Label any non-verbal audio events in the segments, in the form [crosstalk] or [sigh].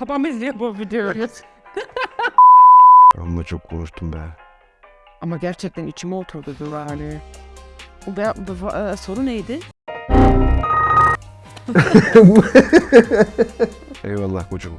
Babam izliyor bu videoyu. Amma çok konuştum be. Ama gerçekten içime oturdu yani. Bu, be- bu e, soru neydi? Eyvallah koçum.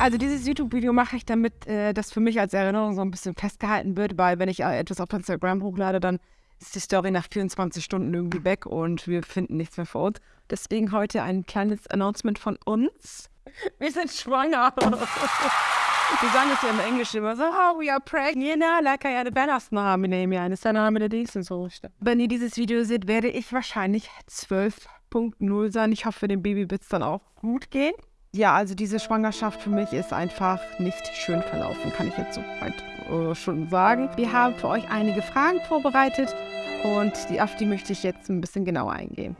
Also dieses YouTube-Video mache ich, damit äh, das für mich als Erinnerung so ein bisschen festgehalten wird, weil wenn ich äh, etwas auf Instagram hochlade, dann ist die Story nach 24 Stunden irgendwie weg und wir finden nichts mehr für uns. Deswegen heute ein kleines Announcement von uns. Wir sind schwanger. [laughs] Wir sagen es ja im Englischen immer so, oh, we are pregnant, like I had a badass name, name, ja, das ist der Name der nächsten so. Wenn ihr dieses Video seht, werde ich wahrscheinlich 12.0 sein. Ich hoffe, dem Baby wird es dann auch gut gehen. Ja, also diese Schwangerschaft für mich ist einfach nicht schön verlaufen, kann ich jetzt so weit äh, schon sagen. Wir haben für euch einige Fragen vorbereitet und die, auf die möchte ich jetzt ein bisschen genauer eingehen.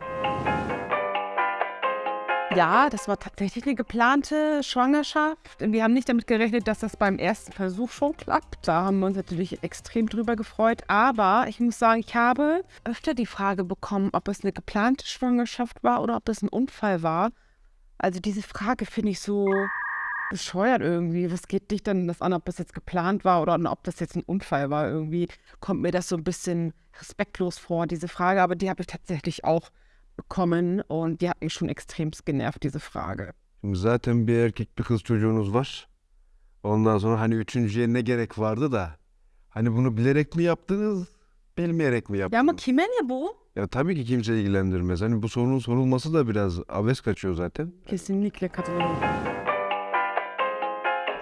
Ja, das war tatsächlich eine geplante Schwangerschaft. Wir haben nicht damit gerechnet, dass das beim ersten Versuch schon klappt. Da haben wir uns natürlich extrem drüber gefreut. Aber ich muss sagen, ich habe öfter die Frage bekommen, ob es eine geplante Schwangerschaft war oder ob es ein Unfall war. Also diese Frage finde ich so bescheuert irgendwie. Was geht dich denn das an, ob das jetzt geplant war oder ob das jetzt ein Unfall war? Irgendwie kommt mir das so ein bisschen respektlos vor, diese Frage. Aber die habe ich tatsächlich auch bekommen und die hat mich schon extremst genervt, diese Frage. Zaten bir erkek bir kız çocuğunuz var. Ondan sonra hani üçüncüye ne gerek vardı da. Hani bunu bilerek mi yaptınız, bilmeyerek mi Ya yaptınız? ama kime ne bu? Ya tabii ki kimse ilgilendirmez. Hani bu sorunun sorulması da biraz abes kaçıyor zaten. Kesinlikle katılıyorum.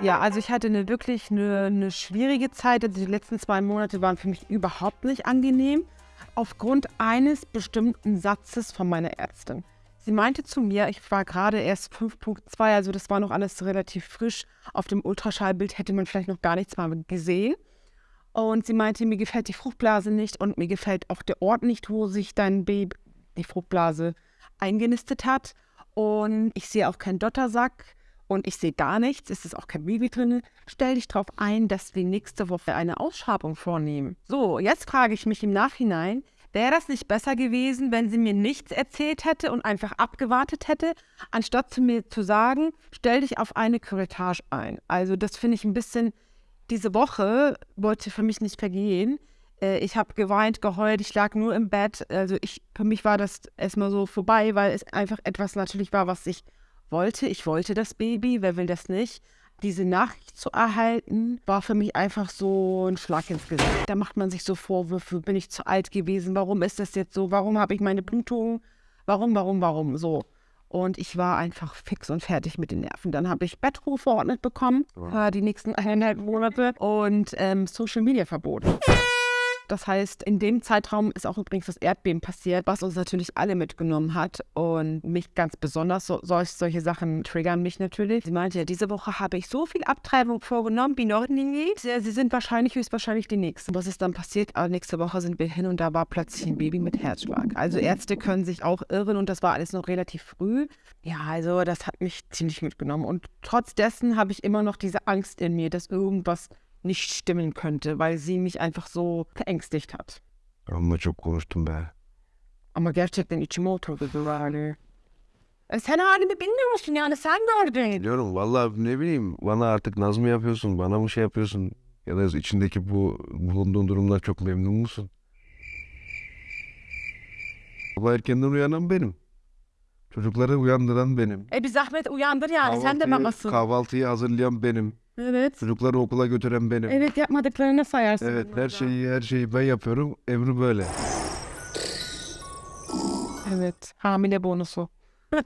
Ja, also ich hatte eine wirklich eine, eine schwierige Zeit. Also die letzten zwei Monate waren für mich überhaupt nicht angenehm. Aufgrund eines bestimmten Satzes von meiner Ärztin. Sie meinte zu mir, ich war gerade erst 5.2, also das war noch alles relativ frisch. Auf dem Ultraschallbild hätte man vielleicht noch gar nichts mal gesehen. Und sie meinte, mir gefällt die Fruchtblase nicht und mir gefällt auch der Ort nicht, wo sich dein Baby, die Fruchtblase, eingenistet hat. Und ich sehe auch keinen Dottersack und ich sehe gar nichts. Es ist auch kein Baby drin. Stell dich darauf ein, dass wir nächste Woche eine Ausschabung vornehmen. So, jetzt frage ich mich im Nachhinein, wäre das nicht besser gewesen, wenn sie mir nichts erzählt hätte und einfach abgewartet hätte, anstatt zu mir zu sagen, stell dich auf eine Curettage ein. Also das finde ich ein bisschen, diese Woche wollte für mich nicht vergehen. Äh, Ich habe geweint, geheult, ich lag nur im Bett. Also ich, für mich war das erstmal so vorbei, weil es einfach etwas natürlich war, was ich wollte. Ich wollte das Baby, wer will das nicht? Diese Nachricht zu erhalten, war für mich einfach so ein Schlag ins Gesicht. Da macht man sich so Vorwürfe, bin ich zu alt gewesen? Warum ist das jetzt so? Warum habe ich meine Blutung? Warum, warum, warum? So. Und ich war einfach fix und fertig mit den Nerven. Dann habe ich Bettruhe verordnet bekommen, äh, die nächsten eineinhalb Monate und ähm, Social Media Verbot. Das heißt, in dem Zeitraum ist auch übrigens das Erdbeben passiert, was uns natürlich alle mitgenommen hat und mich ganz besonders. So, solch, solche Sachen triggern mich natürlich. Sie meinte ja, diese Woche habe ich so viel Abtreibung vorgenommen wie noch nie. Sie, sind wahrscheinlich, höchstwahrscheinlich die Nächsten. Was ist dann passiert? Ah, nächste Woche sind wir hin und da war plötzlich ein Baby mit Herzschlag. Also Ärzte können sich auch irren und das war alles noch relativ früh. Ja, also das hat mich ziemlich mitgenommen. Und trotz dessen habe ich immer noch diese Angst in mir, dass irgendwas nicht stimmen könnte, weil sie mich einfach so verängstigt hat. Amma çok konuştum be. Ama gerçekten içime oturdu bu yani. E sen halimi bilmiyor musun yani sen gördün. Biliyorum vallahi ne bileyim bana artık naz mı yapıyorsun, bana mı şey yapıyorsun? Ya da içindeki bu bulunduğun durumdan çok memnun musun? Sabah erkenden uyanan benim. Çocukları uyandıran benim. E bir zahmet uyandır yani sen de Kahvaltıyı- mamasın. Kahvaltıyı hazırlayan benim. Evet. Çocukları okula götüren benim. Evet yapmadıklarını sayarsın. Evet burada. her şeyi her şeyi ben yapıyorum. Ebru böyle. Evet hamile bonusu. [laughs]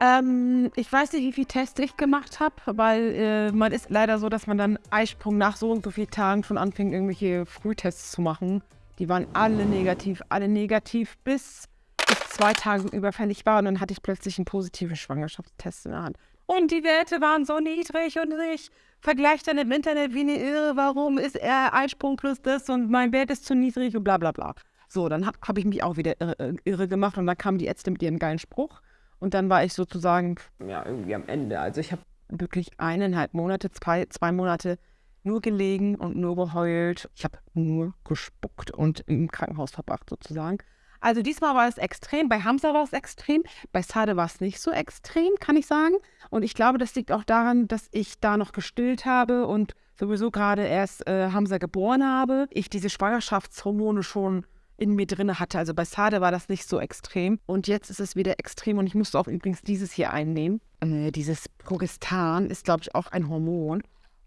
ähm, ich weiß nicht, wie viel Tests ich gemacht habe, weil äh, man ist leider so, dass man dann Eisprung nach so und so vielen Tagen schon anfängt, irgendwelche Frühtests zu machen. Die waren alle negativ, alle negativ, bis ich zwei Tage überfällig war und dann hatte ich plötzlich einen positiven Schwangerschaftstest in der Hand. Und die Werte waren so niedrig und ich vergleiche dann im Internet wie eine Irre, warum ist er Eisprung plus das und mein Wert ist zu niedrig und bla bla bla. So, dann habe hab ich mich auch wieder irre, irre gemacht und dann kamen die Ärzte mit ihrem geilen Spruch und dann war ich sozusagen ja irgendwie am Ende. Also ich habe wirklich eineinhalb Monate, zwei, zwei Monate nur gelegen und nur geheult. Ich habe nur gespuckt und im Krankenhaus verbracht sozusagen. Also diesmal war es extrem, bei Hamza war es extrem, bei Sade war es nicht so extrem, kann ich sagen. Und ich glaube, das liegt auch daran, dass ich da noch gestillt habe und sowieso gerade erst äh, Hamza geboren habe. Ich diese Schwangerschaftshormone schon in mir drin hatte. Also bei Sade war das nicht so extrem. Und jetzt ist es wieder extrem und ich musste auch übrigens dieses hier einnehmen. Äh, dieses Progestan ist, glaube ich, auch ein Hormon.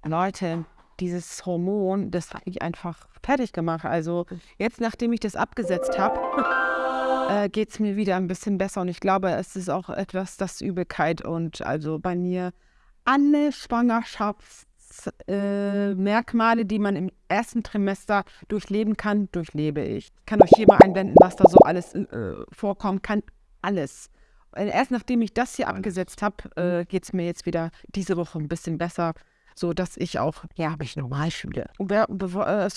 Leute, dieses Hormon, das hat mich einfach fertig gemacht. Also jetzt, nachdem ich das abgesetzt habe, [laughs] äh, geht es mir wieder ein bisschen besser. Und ich glaube, es ist auch etwas, das Übelkeit und also bei mir alle Schwangerschaftsmerkmale, äh, die man im ersten Trimester durchleben kann, durchlebe ich. Ich kann euch hier mal einblenden, was da so alles äh, vorkommen kann. Alles. Erst nachdem ich das hier abgesetzt habe, äh, geht es mir jetzt wieder diese Woche ein bisschen besser so dass ich auch ja, mich normal fühle. Ve, ve,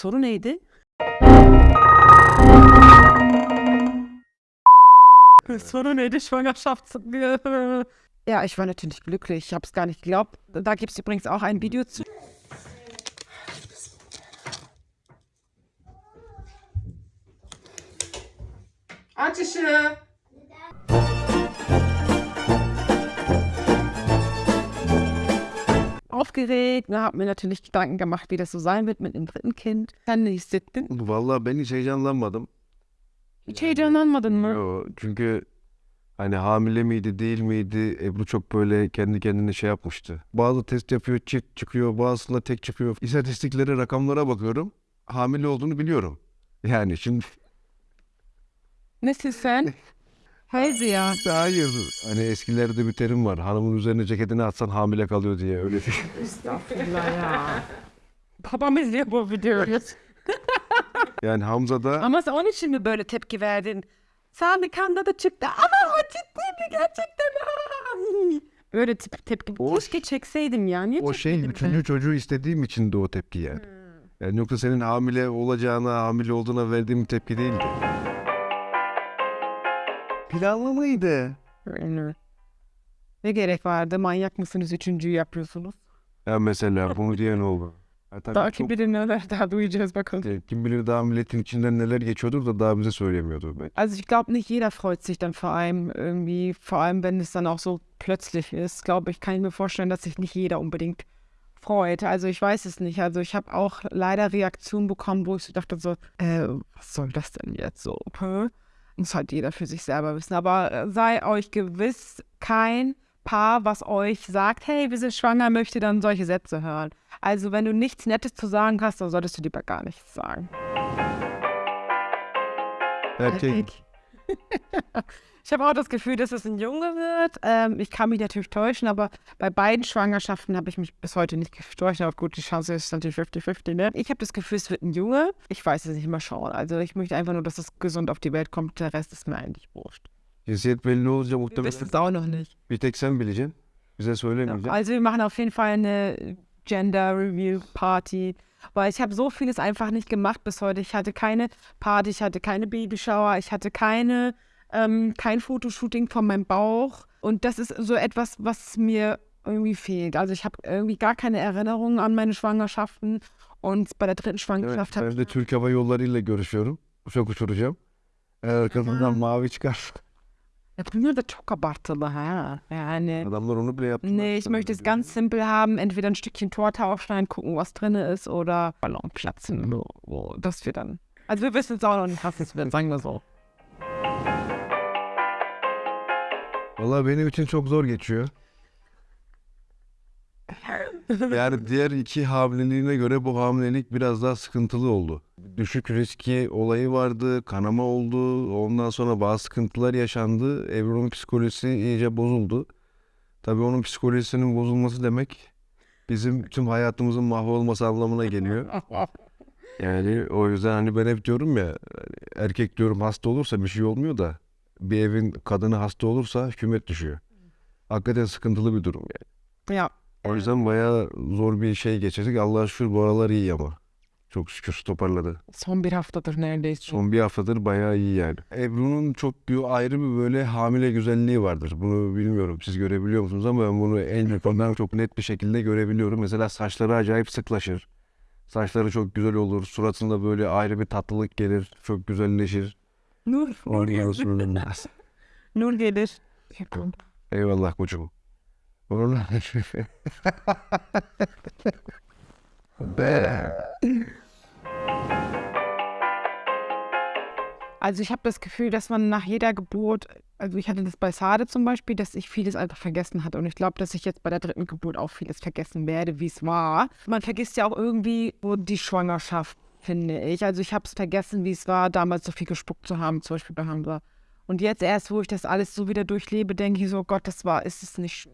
soru neydi? Soru neydi? Schwangerschafts... [laughs] Ja, ich war natürlich glücklich. Ich habe es gar nicht geglaubt. Da gibt es übrigens auch ein Video zu. Ateşi! aufgeregt, ne, habe mir natürlich Gedanken gemacht, wie das so sein wird mit dem dritten Kind. Sen ne hissettin? Vallahi ben hiç heyecanlanmadım. Hiç heyecanlanmadın mı? Yo, çünkü hani hamile miydi değil miydi Ebru çok böyle kendi kendine şey yapmıştı. Bazı test yapıyor çift çıkıyor bazısında tek çıkıyor. İstatistiklere rakamlara bakıyorum. Hamile olduğunu biliyorum. Yani şimdi Nesin sen? [laughs] Hayır ya. hayır hani eskilerde bir terim var. Hanımın üzerine ceketini atsan hamile kalıyor diye öyle bir Estağfurullah ya. Babam izliyor bu videoyu. [laughs] Yani Hamza da Ama sen onun için mi böyle tepki verdin? Sami kanda da çıktı. Ama o ciddi mi gerçekten? Böyle tip, tepki. O- Keşke çekseydim ya. Niye o şey üçüncü çocuğu istediğim için de o tepki yani. Yani yoksa senin hamile olacağına, hamile olduğuna verdiğim tepki değildi. Planlı mıydı? Öyle. Ne gerek vardı? Manyak mısınız? Üçüncüyü yapıyorsunuz. Ya mesela bunu diyen oldu. Tabii Daha çok- bilir neler [laughs] daha duyacağız bakalım. e, kim bilir daha milletin içinden neler geçiyordur da daha bize söylemiyordur. belki. Also ich glaube, nicht jeder freut sich dann vor allem irgendwie, vor allem wenn es dann auch so plötzlich ist, glaube ich, kann ich mir vorstellen, dass sich nicht jeder unbedingt freut. Also ich weiß es nicht. Also ich habe auch leider Reaktionen bekommen, wo ich so dachte so, äh, was soll das denn jetzt so? Hä? Muss halt jeder für sich selber wissen. Aber äh, sei euch gewiss, kein Paar, was euch sagt, hey, wir sind schwanger, möchte dann solche Sätze hören. Also wenn du nichts Nettes zu sagen hast, dann solltest du lieber gar nichts sagen. Erkek. [laughs] Ich habe auch das Gefühl, dass es ein Junge wird. Ähm, ich kann mich natürlich täuschen, aber bei beiden Schwangerschaften habe ich mich bis heute nicht getäuscht. Aber gut, die Chance ist natürlich 50-50. Ne? Ich habe das Gefühl, es wird ein Junge. Ich weiß es nicht, mal schauen. Also ich möchte einfach nur, dass es gesund auf die Welt kommt. Der Rest ist mir eigentlich wurscht. Cinsiyet belli olunca Wir muhtemelen wissen es auch noch nicht. tek sen bileceksin. Bize söylemeyeceksin. Also wir machen auf jeden Fall eine Gender Review Party. Weil ich habe so vieles einfach nicht gemacht bis heute. Ich hatte keine Party, ich hatte keine Babyshower, ich hatte keine, ähm, kein Fotoshooting von meinem Bauch. Und das ist so etwas, was mir irgendwie fehlt. Also ich habe irgendwie gar keine Erinnerungen an meine Schwangerschaften. Und bei der dritten Evet, Schwangerschaft habe ben de Türk Hava Yolları ile görüşüyorum. Uçak uçuracağım. Eğer mavi çıkar. Ja, Bunlar da çok abartılı ha. Yani. Adamlar onu bile yaptılar. Nee, ich möchte es ganz simpel haben. Entweder ein Stückchen Torte aufschneiden, gucken, was drin ist, oder Ballon platzen. Das wir dann. Also wir wissen es auch noch nicht, was es wird, sagen wir so. Valla benim için çok zor geçiyor. [laughs] Yani diğer iki hamileliğine göre bu hamilelik biraz daha sıkıntılı oldu. Düşük riski olayı vardı, kanama oldu, ondan sonra bazı sıkıntılar yaşandı. Ebru'nun psikolojisi iyice bozuldu. Tabii onun psikolojisinin bozulması demek bizim tüm hayatımızın mahvolması anlamına geliyor. [laughs] Yani o yüzden hani ben hep diyorum ya hani erkek diyorum hasta olursa bir şey olmuyor da bir evin kadını hasta olursa hükümet düşüyor. Hakikaten sıkıntılı bir durum yani. Ja, O yüzden bayağı zor bir şey geçirdik. Allah'a şükür bu aralar iyi ama. Çok şükür toparladı. son bir haftadır neredeyse. Son bir haftadır bayağı iyi yani. Ebru'nun çok bir ayrı bir böyle hamile güzelliği vardır. Bunu bilmiyorum siz görebiliyor musunuz ama ben bunu en yakından çok net bir şekilde görebiliyorum. Mesela saçları acayip sıklaşır. Saçları çok güzel olur. Suratında böyle ayrı bir tatlılık gelir. Çok güzelleşir. Nur, Nur gelir. Eyvallah koçum. Also ich habe das Gefühl, dass man nach jeder Geburt, also ich hatte das bei Sade zum Beispiel, dass ich vieles einfach vergessen hatte. Und ich glaube, dass ich jetzt bei der dritten Geburt auch vieles vergessen werde, wie es war. Man vergisst ja auch irgendwie die Schwangerschaft, finde ich. Also ich habe es vergessen, wie es war, damals so viel gespuckt zu haben, zum Beispiel bei Hamza. Und jetzt erst, wo ich das alles so wieder durchlebe, denke ich so, Gott, das war, ist es nicht.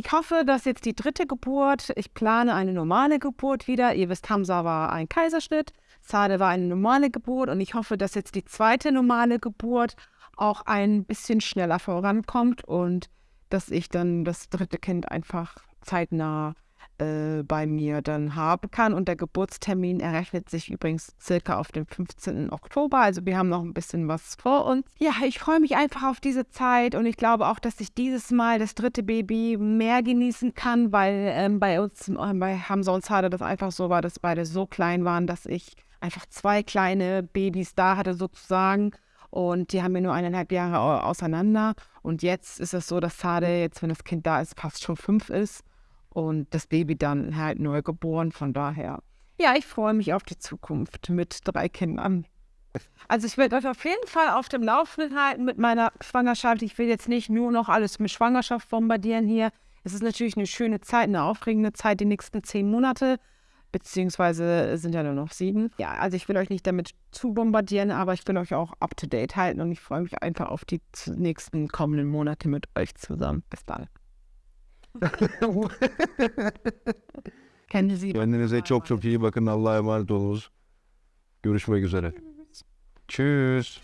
Ich hoffe, dass jetzt die dritte Geburt, ich plane eine normale Geburt wieder. Ihr wisst, Hamza war ein Kaiserschnitt. Sade war eine normale Geburt und ich hoffe, dass jetzt die zweite normale Geburt auch ein bisschen schneller vorankommt und dass ich dann das dritte Kind einfach zeitnah äh, bei mir dann haben kann. Und der Geburtstermin errechnet sich übrigens circa auf den 15. Oktober. Also wir haben noch ein bisschen was vor uns. Ja, ich freue mich einfach auf diese Zeit und ich glaube auch, dass ich dieses Mal das dritte Baby mehr genießen kann, weil ähm, bei uns, äh, bei Hamza und Sade das einfach so war, dass beide so klein waren, dass ich einfach zwei kleine Babys da hatte sozusagen. Und die haben mir nur eineinhalb Jahre auseinander. Und jetzt ist es so, dass Sade jetzt, wenn das Kind da ist, fast schon fünf ist. Und das Baby dann halt neu geboren. Von daher, ja, ich freue mich auf die Zukunft mit drei Kindern. Also ich werde euch auf jeden Fall auf dem Laufenden halten mit meiner Schwangerschaft. Ich will jetzt nicht nur noch alles mit Schwangerschaft bombardieren hier. Es ist natürlich eine schöne Zeit, eine aufregende Zeit, die nächsten zehn Monate beziehungsweise sind ja nur noch sieben. Ja, also ich will euch nicht damit zu bombardieren, aber ich will euch auch up to date halten und ich freue mich einfach auf die nächsten kommenden Monate mit euch zusammen. Bis dann. [laughs] Kendinize iyi bakın. Kendinize çok çok iyi bakın. Allah'a emanet olunuz. Görüşmek üzere. Tschüss.